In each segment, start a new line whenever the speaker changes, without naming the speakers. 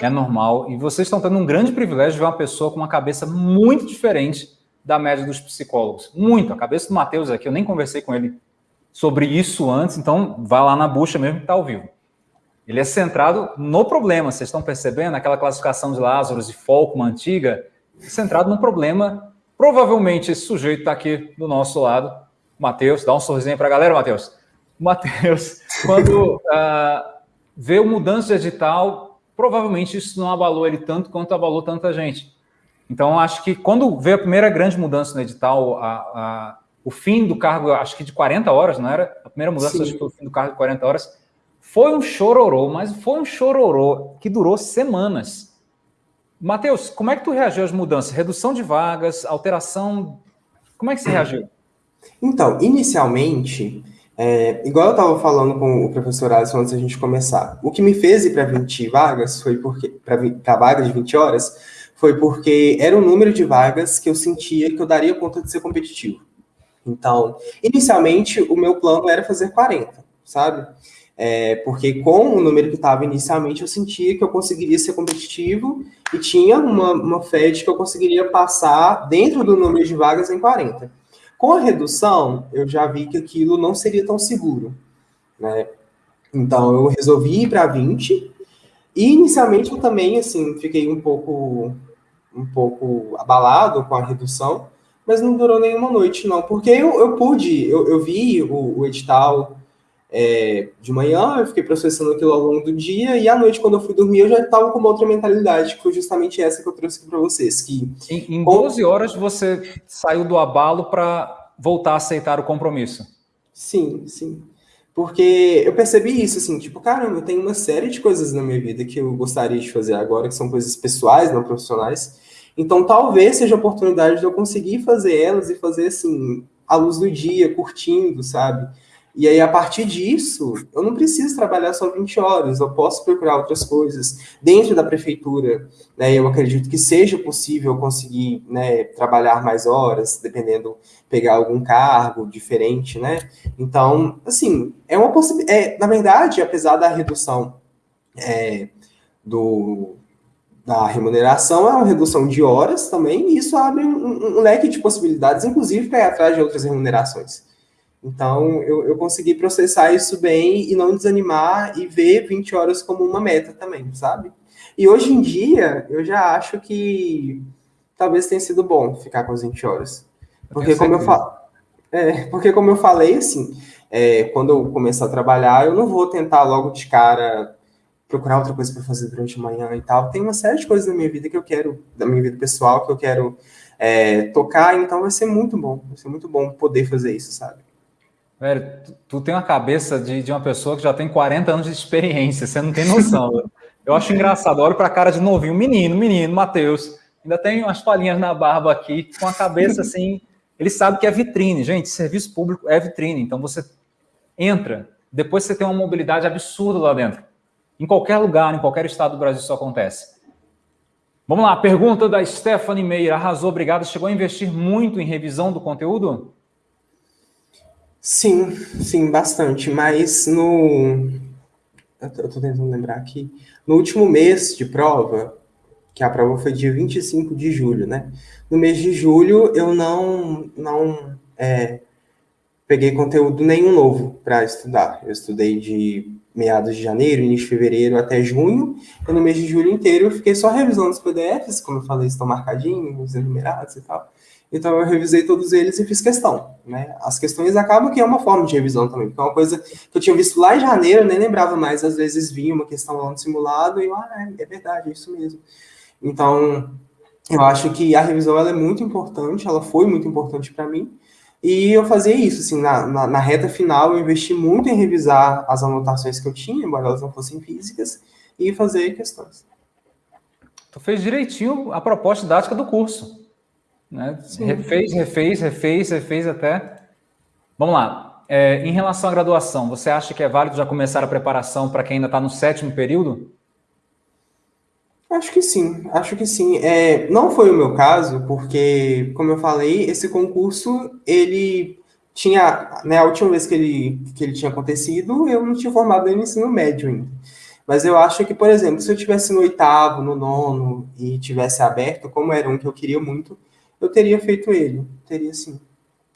É normal. E vocês estão tendo um grande privilégio de ver uma pessoa com uma cabeça muito diferente da média dos psicólogos. Muito. A cabeça do Matheus aqui, eu nem conversei com ele sobre isso antes, então vá lá na bucha mesmo que está ao vivo. Ele é centrado no problema, vocês estão percebendo? Aquela classificação de Lázaro e Folkman antiga, centrado no problema. Provavelmente esse sujeito está aqui do nosso lado, Matheus. Dá um sorrisinho para a galera, Matheus. Matheus, quando uh, vê o mudança de edital, provavelmente isso não abalou ele tanto quanto abalou tanta gente. Então, acho que quando veio a primeira grande mudança no edital, a, a, o fim do cargo, acho que de 40 horas, não era? A primeira mudança, Sim. acho que foi o fim do cargo de 40 horas. Foi um chororô, mas foi um chororô que durou semanas. Matheus, como é que tu reagiu às mudanças? Redução de vagas, alteração. Como é que você reagiu?
Então, inicialmente, é, igual eu estava falando com o professor Alisson antes da gente começar, o que me fez ir para 20 vagas foi porque, para vagas de 20 horas, foi porque era o número de vagas que eu sentia que eu daria conta de ser competitivo. Então, inicialmente, o meu plano era fazer 40, sabe? É, porque com o número que estava inicialmente, eu sentia que eu conseguiria ser competitivo e tinha uma, uma fé de que eu conseguiria passar dentro do número de vagas em 40. Com a redução, eu já vi que aquilo não seria tão seguro. Né? Então, eu resolvi ir para 20. E, inicialmente, eu também, assim, fiquei um pouco, um pouco abalado com a redução, mas não durou nenhuma noite, não. Porque eu, eu pude, eu, eu vi o, o edital é, de manhã, eu fiquei processando aquilo ao longo do dia, e à noite, quando eu fui dormir, eu já estava com uma outra mentalidade, que foi justamente essa que eu trouxe aqui para vocês. Que,
em, em 12 horas você saiu do abalo para voltar a aceitar o compromisso.
Sim, sim. Porque eu percebi isso, assim, tipo, caramba, eu tenho uma série de coisas na minha vida que eu gostaria de fazer agora, que são coisas pessoais, não profissionais. Então, talvez seja a oportunidade de eu conseguir fazer elas e fazer, assim, à luz do dia, curtindo, sabe? E aí, a partir disso, eu não preciso trabalhar só 20 horas, eu posso procurar outras coisas. Dentro da prefeitura, né, eu acredito que seja possível conseguir né, trabalhar mais horas, dependendo, pegar algum cargo diferente, né? Então, assim, é uma possibilidade. É, na verdade, apesar da redução é, do, da remuneração, é uma redução de horas também, e isso abre um, um leque de possibilidades, inclusive para ir atrás de outras remunerações. Então, eu, eu consegui processar isso bem e não desanimar e ver 20 horas como uma meta também, sabe? E hoje em dia, eu já acho que talvez tenha sido bom ficar com as 20 horas. Porque como eu falo, é, porque como eu falei, assim, é, quando eu começar a trabalhar, eu não vou tentar logo de cara procurar outra coisa para fazer durante a manhã e tal. Tem uma série de coisas na minha vida que eu quero, da minha vida pessoal, que eu quero é, tocar, então vai ser muito bom, vai ser muito bom poder fazer isso, sabe?
Velho, tu, tu, tem uma cabeça de, de uma pessoa que já tem 40 anos de experiência, você não tem noção. eu acho engraçado, olho para a cara de novinho, menino, menino, Matheus, ainda tem umas palhinhas na barba aqui, com a cabeça assim, ele sabe que é vitrine. Gente, serviço público é vitrine, então você entra, depois você tem uma mobilidade absurda lá dentro. Em qualquer lugar, em qualquer estado do Brasil isso acontece. Vamos lá, pergunta da Stephanie Meira. Arrasou, obrigado. Chegou a investir muito em revisão do conteúdo?
Sim, sim, bastante. Mas no. Eu tô tentando lembrar aqui. No último mês de prova, que a prova foi dia 25 de julho, né? No mês de julho, eu não, não é, peguei conteúdo nenhum novo para estudar. Eu estudei de meados de janeiro, início de fevereiro até junho, e no mês de julho inteiro eu fiquei só revisando os PDFs, como eu falei, estão marcadinhos, enumerados e tal. Então eu revisei todos eles e fiz questão, né? As questões acabam que é uma forma de revisão também, porque é uma coisa que eu tinha visto lá em janeiro, eu nem lembrava mais, às vezes vinha uma questão lá no simulado e eu, ah, é, é verdade, é isso mesmo. Então, eu acho que a revisão ela é muito importante, ela foi muito importante para mim, e eu fazia isso, assim, na, na, na, reta final eu investi muito em revisar as anotações que eu tinha, embora elas não fossem físicas, e fazer questões.
Tu fez direitinho a proposta didática do curso. Né? Refez, refez, refez, refez até. Vamos lá. É, em relação à graduação, você acha que é válido já começar a preparação para quem ainda está no sétimo período?
Acho que sim, acho que sim. É, não foi o meu caso, porque, como eu falei, esse concurso, ele tinha, né, a última vez que ele, que ele tinha acontecido, eu não tinha formado no ensino médio ainda. Mas eu acho que, por exemplo, se eu tivesse no oitavo, no nono e tivesse aberto, como era um que eu queria muito, eu teria feito ele. Teria sim.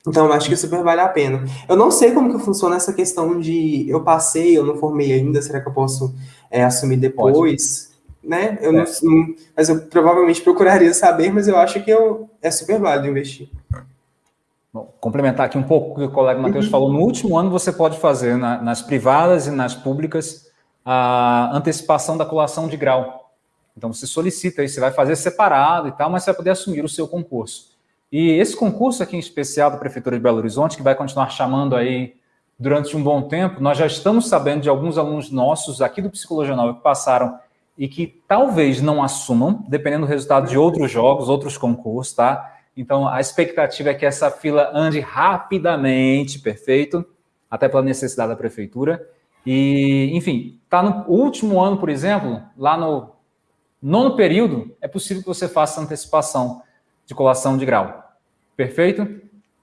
Então, eu acho que super vale a pena. Eu não sei como que funciona essa questão de eu passei, eu não formei ainda, será que eu posso é, assumir depois? Pode. Né? Eu é. não, mas eu provavelmente procuraria saber, mas eu acho que eu, é super válido investir.
Bom, complementar aqui um pouco o que o colega Matheus uhum. falou. No último ano, você pode fazer na, nas privadas e nas públicas a antecipação da colação de grau. Então, você solicita aí, você vai fazer separado e tal, mas você vai poder assumir o seu concurso. E esse concurso aqui em especial da Prefeitura de Belo Horizonte, que vai continuar chamando aí durante um bom tempo, nós já estamos sabendo de alguns alunos nossos aqui do Psicologia Nova que passaram e que talvez não assumam, dependendo do resultado de outros jogos, outros concursos, tá? Então, a expectativa é que essa fila ande rapidamente, perfeito, até pela necessidade da Prefeitura. E, enfim, está no último ano, por exemplo, lá no nono período, é possível que você faça antecipação de colação de grau. Perfeito?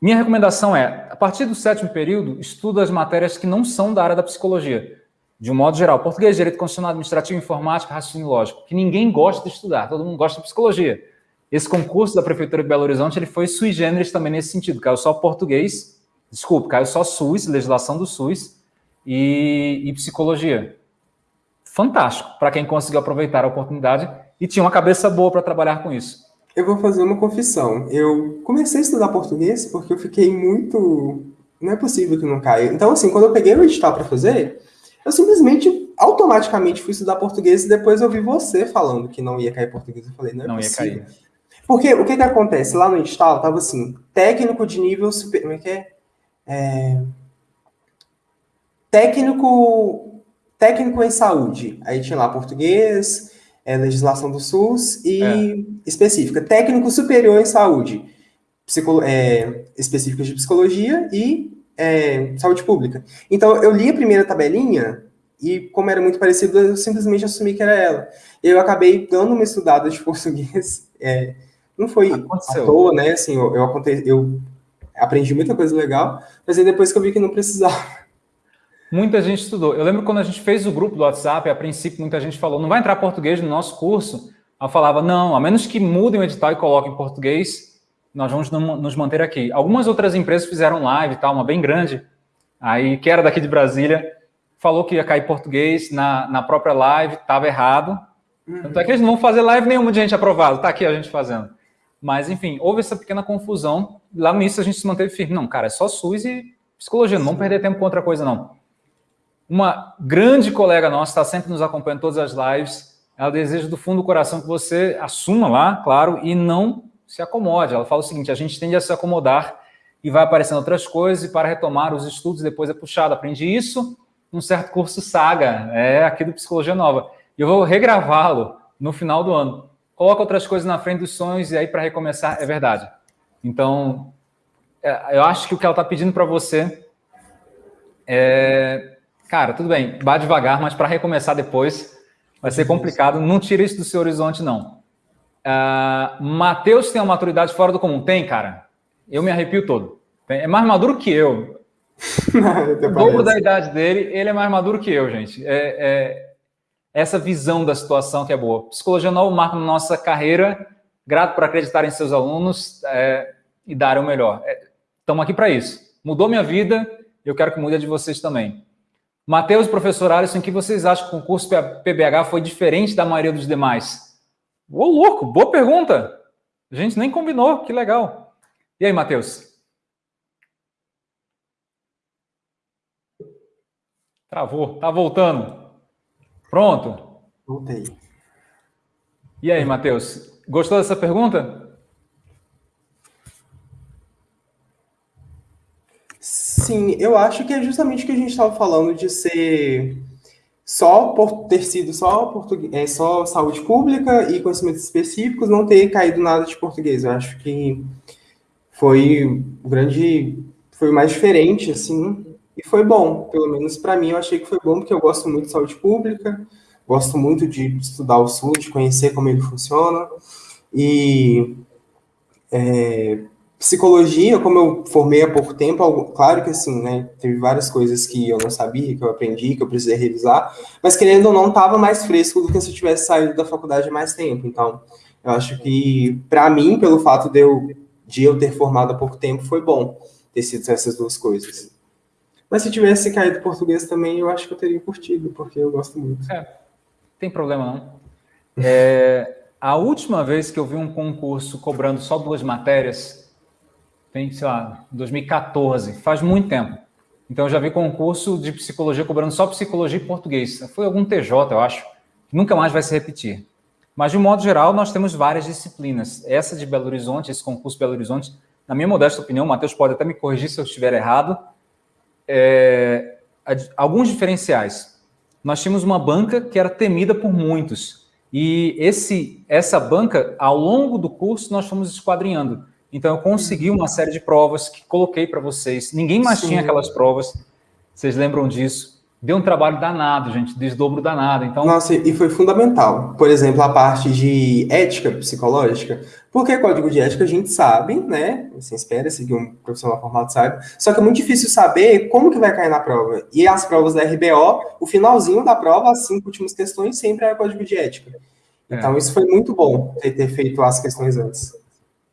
Minha recomendação é, a partir do sétimo período, estuda as matérias que não são da área da psicologia. De um modo geral, português, direito constitucional, administrativo, informática, raciocínio lógico, que ninguém gosta de estudar, todo mundo gosta de psicologia. Esse concurso da Prefeitura de Belo Horizonte, ele foi sui generis também nesse sentido, caiu só português, desculpe, caiu só SUS, legislação do SUS, e, e psicologia. Fantástico para quem conseguiu aproveitar a oportunidade e tinha uma cabeça boa para trabalhar com isso.
Eu vou fazer uma confissão. Eu comecei a estudar português porque eu fiquei muito. Não é possível que não caia. Então, assim, quando eu peguei o edital para fazer, eu simplesmente, automaticamente fui estudar português e depois eu vi você falando que não ia cair português. Eu falei, não é não possível. ia cair. Porque o que que acontece? Lá no edital tava assim, técnico de nível super. Como é que é? é técnico, técnico em saúde. Aí tinha lá português, é, legislação do SUS e é. específica. Técnico superior em saúde, psico, é, específica de psicologia e é, saúde pública. Então, eu li a primeira tabelinha e, como era muito parecido, eu simplesmente assumi que era ela. Eu acabei dando uma estudada de português. É, não foi Aconteceu. à toa, né? Assim, eu, eu, eu aprendi muita coisa legal, mas aí depois que eu vi que não precisava
Muita gente estudou. Eu lembro quando a gente fez o grupo do WhatsApp, a princípio muita gente falou, não vai entrar português no nosso curso. Eu falava, não, a menos que mudem o edital e coloquem português, nós vamos nos manter aqui. Algumas outras empresas fizeram live, tal, uma bem grande, aí que era daqui de Brasília, falou que ia cair português na, na própria live, estava errado. Uhum. Tanto é que eles não vão fazer live nenhuma de gente aprovada, está aqui a gente fazendo. Mas, enfim, houve essa pequena confusão. Lá no início a gente se manteve firme. Não, cara, é só SUS e psicologia, não vamos perder tempo com outra coisa, não. Uma grande colega nossa está sempre nos acompanhando todas as lives. Ela deseja do fundo do coração que você assuma lá, claro, e não se acomode. Ela fala o seguinte: a gente tende a se acomodar e vai aparecendo outras coisas, e para retomar os estudos depois é puxado. Aprendi isso num certo curso Saga, é aqui do Psicologia Nova. E eu vou regravá-lo no final do ano. Coloca outras coisas na frente dos sonhos e aí para recomeçar é verdade. Então, é, eu acho que o que ela está pedindo para você é Cara, tudo bem, vá devagar, mas para recomeçar depois vai ser complicado. Não tira isso do seu horizonte, não. Uh, Matheus tem uma maturidade fora do comum? Tem, cara. Eu me arrepio todo. É mais maduro que eu. o dobro da idade dele, ele é mais maduro que eu, gente. É, é, essa visão da situação que é boa. Psicologia Nova marca na nossa carreira, grato por acreditar em seus alunos é, e dar o melhor. Estamos é, aqui para isso. Mudou minha vida, eu quero que mude a de vocês também. Matheus e professor Alisson, que vocês acham que o concurso PBH foi diferente da maioria dos demais? Ô, louco, boa pergunta. A gente nem combinou, que legal. E aí, Matheus? Travou, tá voltando. Pronto?
Voltei.
E aí, Matheus? Gostou dessa pergunta?
Sim, eu acho que é justamente o que a gente estava falando de ser só por ter sido só português, é, só saúde pública e conhecimentos específicos, não ter caído nada de português. Eu acho que foi grande, foi mais diferente, assim, e foi bom. Pelo menos para mim, eu achei que foi bom, porque eu gosto muito de saúde pública, gosto muito de estudar o SUS, de conhecer como ele funciona, e é, Psicologia, como eu formei há pouco tempo, claro que assim, né, teve várias coisas que eu não sabia, que eu aprendi, que eu precisei revisar, mas querendo ou não, estava mais fresco do que se eu tivesse saído da faculdade há mais tempo. Então, eu acho que, para mim, pelo fato de eu, de eu ter formado há pouco tempo, foi bom ter sido essas duas coisas. Mas se tivesse caído português também, eu acho que eu teria curtido, porque eu gosto muito.
É, tem problema não. É, a última vez que eu vi um concurso cobrando só duas matérias, tem, sei lá, 2014, faz muito tempo. Então eu já vi concurso de psicologia cobrando só psicologia e português. Foi algum TJ, eu acho. Nunca mais vai se repetir. Mas, de um modo geral, nós temos várias disciplinas. Essa de Belo Horizonte, esse concurso Belo Horizonte, na minha modesta opinião, o Matheus pode até me corrigir se eu estiver errado, é, alguns diferenciais. Nós tínhamos uma banca que era temida por muitos. E esse, essa banca, ao longo do curso, nós fomos esquadrinhando. Então, eu consegui uma série de provas que coloquei para vocês. Ninguém mais Sim. tinha aquelas provas. Vocês lembram disso? deu um trabalho danado, gente, desdobro danado. Então,
Nossa, e foi fundamental. Por exemplo, a parte de ética psicológica. Porque código de ética a gente sabe, né? Você espera que um profissional formado saiba. Só que é muito difícil saber como que vai cair na prova. E as provas da RBO, o finalzinho da prova, as cinco últimas questões, sempre é código de ética. É. Então, isso foi muito bom ter, ter feito as questões antes.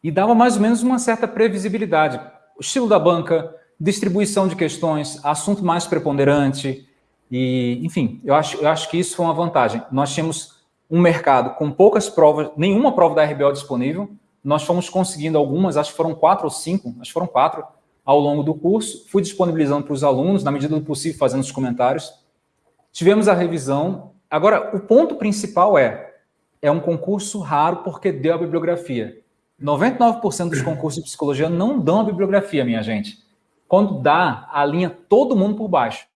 E dava mais ou menos uma certa previsibilidade. O estilo da banca, distribuição de questões, assunto mais preponderante, e, enfim, eu acho, eu acho que isso foi uma vantagem. Nós tínhamos um mercado com poucas provas, nenhuma prova da RBO disponível. Nós fomos conseguindo algumas, acho que foram quatro ou cinco, acho que foram quatro, ao longo do curso. Fui disponibilizando para os alunos, na medida do possível, fazendo os comentários. Tivemos a revisão. Agora, o ponto principal é, é um concurso raro porque deu a bibliografia. 99% dos concursos de psicologia não dão a bibliografia, minha gente. Quando dá, alinha todo mundo por baixo.